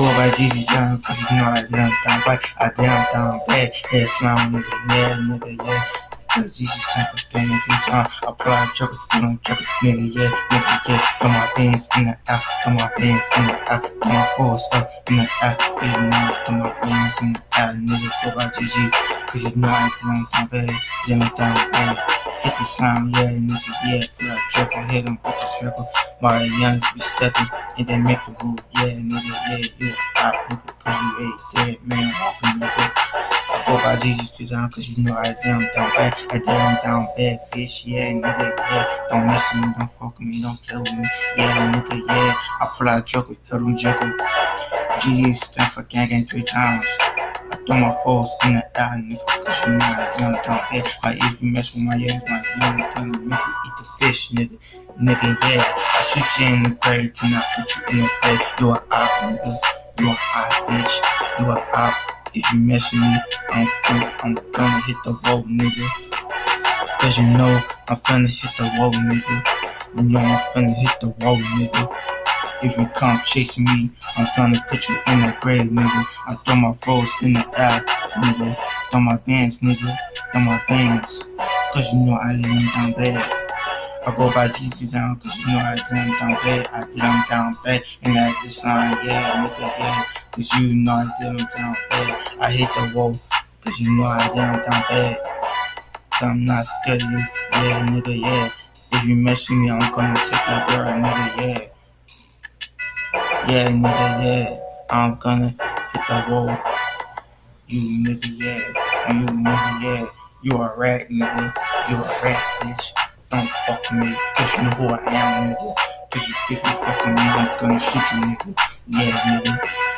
go by GG down, cause you know I down down bad. I down down bad. Yeah, slime nigga, yeah. Cause Jesus time for every time I out joke, I don't joke, nigga, yeah, nigga, yeah. Throw my bands in the air, throw my bands in the air, throw my force up in the air, you know, throw my bands in the air, nigga, go by GG, cause you know I down down bad, I'm down bad. Hit the slime, yeah, nigga, yeah. Out triple, hit him with the triple. My young be stepping, and then make a move, yeah, nigga, yeah, a pop, nigga, you ain't dead, man, walking, nigga. I go by Jesus two times, cause you know I down, down bad. I down, down bad, bitch, yeah, nigga, yeah. Don't mess with me, don't fuck with me, don't play with me, yeah, nigga, yeah. I pull out joker, hit him joker. GG stand for gang three times. I throw my foes in the air, nigga, cause you know I down, down bad. Like if you mess with my ass, my young make you eat the fish, nigga. Nigga, yeah. I shoot you in the grave, do I put you in the grave. You a op, nigga. You a op, bitch. You a op. If you mess with me, I'm gonna, I'm gonna hit the road, nigga. Cause you know I'm finna hit the road, nigga. You know I'm finna hit the road, nigga. If you come chasing me, I'm gonna put you in the grave, nigga. I throw my foes in the air, nigga. Throw my bands, nigga. Throw my bands. Cause you know I lay them down bad. I go by GG down, cause you know I did them down bad. I did them down bad. And I did sign, yeah, nigga, yeah. Cause you know I did them down bad. I hit the wall, cause you know I did them down bad. I'm not scared of you, yeah, nigga, yeah. If you mess with me, I'm gonna take your. Yeah, nigga, yeah. I'm gonna hit the wall. You nigga, yeah. You nigga, yeah. You a rat, nigga. You a rat, bitch. Don't fuck me, cause you know who I am, nigga. Cause you, if you fuck me, I'm gonna shoot you, nigga. Yeah, nigga.